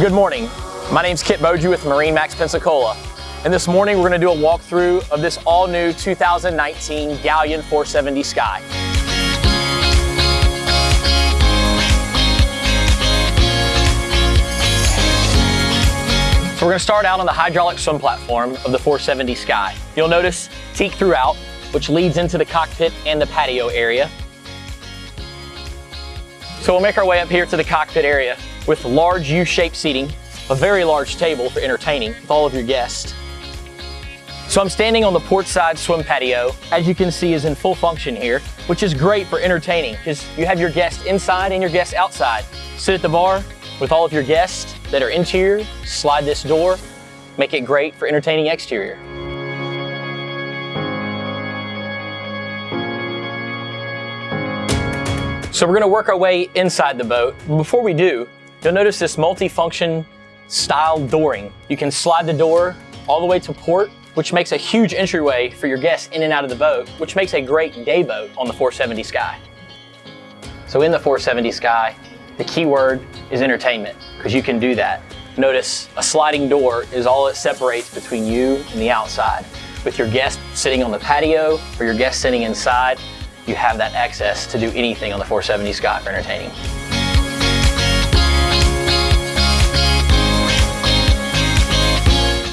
Good morning. My name's Kit Boju with MarineMax Pensacola. And this morning we're going to do a walkthrough of this all new 2019 Galeon 470 Sky. So we're going to start out on the hydraulic swim platform of the 470 Sky. You'll notice teak throughout, which leads into the cockpit and the patio area. So we'll make our way up here to the cockpit area with large U-shaped seating, a very large table for entertaining with all of your guests. So I'm standing on the port side swim patio, as you can see is in full function here, which is great for entertaining because you have your guests inside and your guests outside. Sit at the bar with all of your guests that are interior, slide this door, make it great for entertaining exterior. So we're gonna work our way inside the boat. Before we do, you'll notice this multi-function style dooring. You can slide the door all the way to port, which makes a huge entryway for your guests in and out of the boat, which makes a great day boat on the 470 Sky. So in the 470 Sky, the key word is entertainment, because you can do that. Notice a sliding door is all that separates between you and the outside. With your guest sitting on the patio or your guest sitting inside, you have that access to do anything on the 470 Sky for entertaining.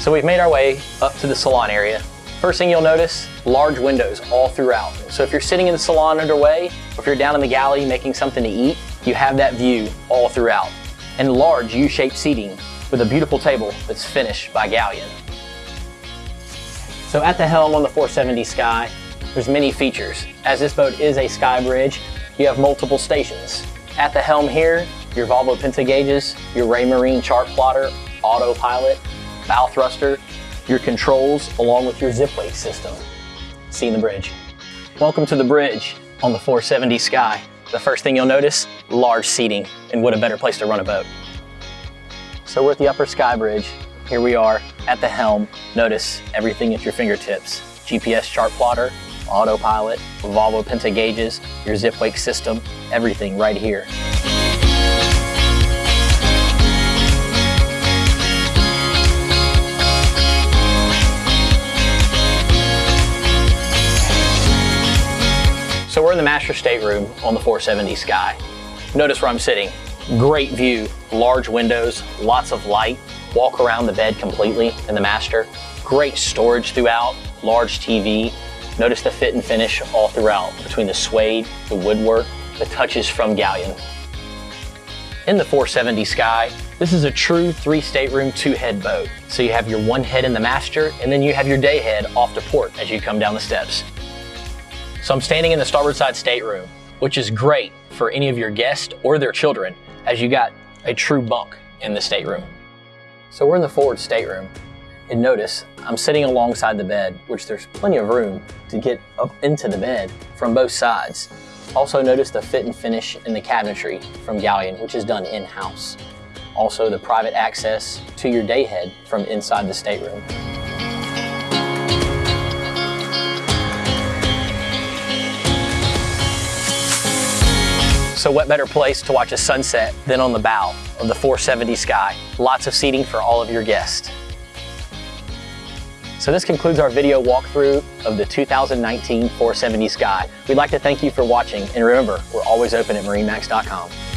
So we've made our way up to the salon area. First thing you'll notice, large windows all throughout. So if you're sitting in the salon underway, or if you're down in the galley making something to eat, you have that view all throughout. And large U-shaped seating with a beautiful table that's finished by Galeon. So at the helm on the 470 Sky, there's many features. As this boat is a sky bridge, you have multiple stations. At the helm here, your Volvo Penta gauges, your Raymarine chart plotter, autopilot, bow thruster, your controls, along with your Zipwake system. Seeing the bridge. Welcome to the bridge on the 470 Sky. The first thing you'll notice, large seating, and what a better place to run a boat. So we're at the upper sky bridge. Here we are at the helm. Notice everything at your fingertips. GPS chart plotter, autopilot, Volvo Penta gauges, your zip wake system, everything right here. So we're in the master stateroom on the 470 Sky. Notice where I'm sitting. Great view, large windows, lots of light. Walk around the bed completely in the master. Great storage throughout, large TV. Notice the fit and finish all throughout between the suede, the woodwork, the touches from Galeon. In the 470 Sky, this is a true three stateroom, two head boat. So you have your one head in the master and then you have your day head off to port as you come down the steps. So I'm standing in the starboard side stateroom, which is great for any of your guests or their children, as you got a true bunk in the stateroom. So we're in the forward stateroom, and notice I'm sitting alongside the bed, which there's plenty of room to get up into the bed from both sides. Also notice the fit and finish in the cabinetry from Galeon, which is done in-house. Also the private access to your day head from inside the stateroom. So what better place to watch a sunset than on the bow of the 470 Sky. Lots of seating for all of your guests. So this concludes our video walkthrough of the 2019 470 Sky. We'd like to thank you for watching and remember, we're always open at marinemax.com.